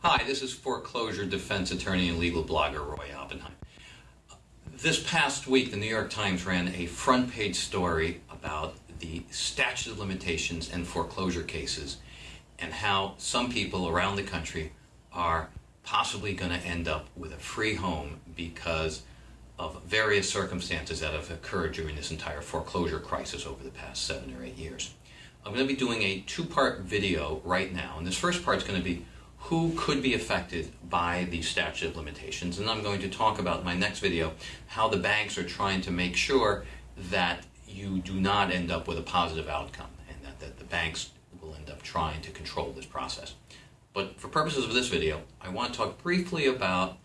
Hi, this is foreclosure defense attorney and legal blogger Roy Oppenheim. This past week, the New York Times ran a front page story about the statute of limitations and foreclosure cases and how some people around the country are possibly going to end up with a free home because of various circumstances that have occurred during this entire foreclosure crisis over the past seven or eight years. I'm going to be doing a two-part video right now, and this first part is going to be who could be affected by the statute of limitations, and I'm going to talk about my next video how the banks are trying to make sure that you do not end up with a positive outcome, and that, that the banks will end up trying to control this process. But for purposes of this video, I want to talk briefly about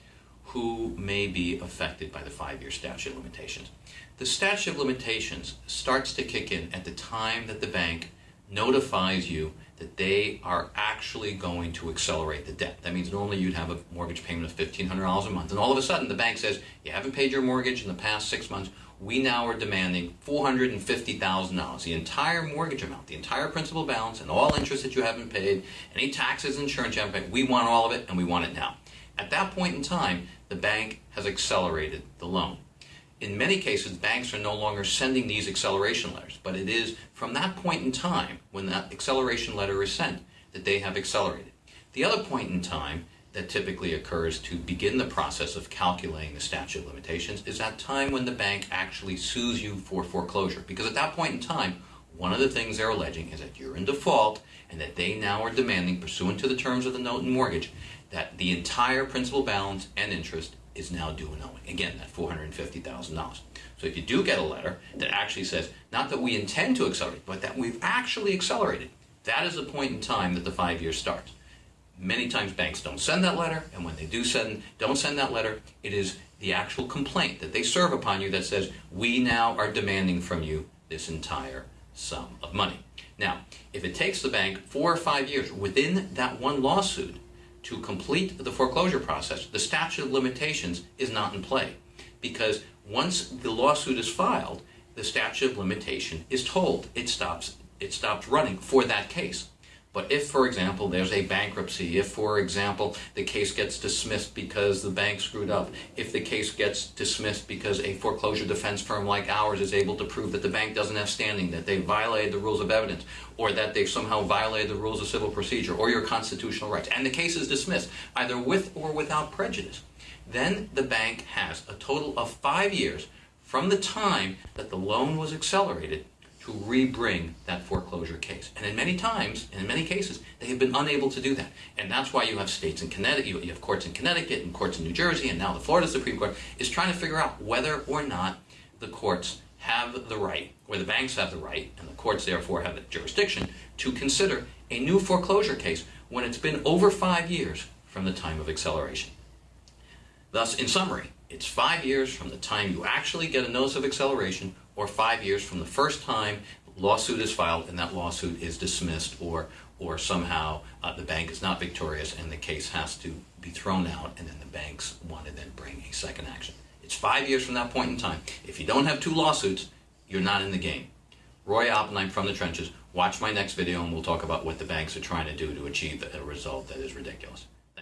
who may be affected by the five-year statute of limitations. The statute of limitations starts to kick in at the time that the bank notifies you that they are actually going to accelerate the debt. That means normally you'd have a mortgage payment of $1,500 a month, and all of a sudden the bank says, you haven't paid your mortgage in the past six months, we now are demanding $450,000, the entire mortgage amount, the entire principal balance, and all interest that you haven't paid, any taxes, insurance you we want all of it, and we want it now. At that point in time, the bank has accelerated the loan. In many cases, banks are no longer sending these acceleration letters, but it is from that point in time, when that acceleration letter is sent, that they have accelerated. The other point in time that typically occurs to begin the process of calculating the statute of limitations is that time when the bank actually sues you for foreclosure. Because at that point in time, one of the things they're alleging is that you're in default and that they now are demanding, pursuant to the terms of the note and mortgage, that the entire principal balance and interest is now due and owing. Again, that $450,000. So if you do get a letter that actually says, not that we intend to accelerate, but that we've actually accelerated, that is the point in time that the five years starts. Many times banks don't send that letter, and when they do send, don't send that letter, it is the actual complaint that they serve upon you that says, we now are demanding from you this entire sum of money. Now, if it takes the bank four or five years within that one lawsuit to complete the foreclosure process, the statute of limitations is not in play. Because once the lawsuit is filed, the statute of limitation is tolled. It stops, it stops running for that case. But if, for example, there's a bankruptcy, if, for example, the case gets dismissed because the bank screwed up, if the case gets dismissed because a foreclosure defense firm like ours is able to prove that the bank doesn't have standing, that they violated the rules of evidence, or that they've somehow violated the rules of civil procedure, or your constitutional rights, and the case is dismissed, either with or without prejudice, then the bank has a total of five years from the time that the loan was accelerated to rebring that foreclosure case. And in many times, in many cases, they have been unable to do that. And that's why you have states in Connecticut, you have courts in Connecticut and courts in New Jersey, and now the Florida Supreme Court is trying to figure out whether or not the courts have the right, or the banks have the right, and the courts therefore have the jurisdiction, to consider a new foreclosure case when it's been over five years from the time of acceleration. Thus, in summary, it's five years from the time you actually get a notice of acceleration or five years from the first time lawsuit is filed and that lawsuit is dismissed or or somehow uh, the bank is not victorious and the case has to be thrown out and then the banks want to then bring a second action. It's five years from that point in time. If you don't have two lawsuits, you're not in the game. Roy Oppenheim from the trenches. Watch my next video and we'll talk about what the banks are trying to do to achieve a result that is ridiculous.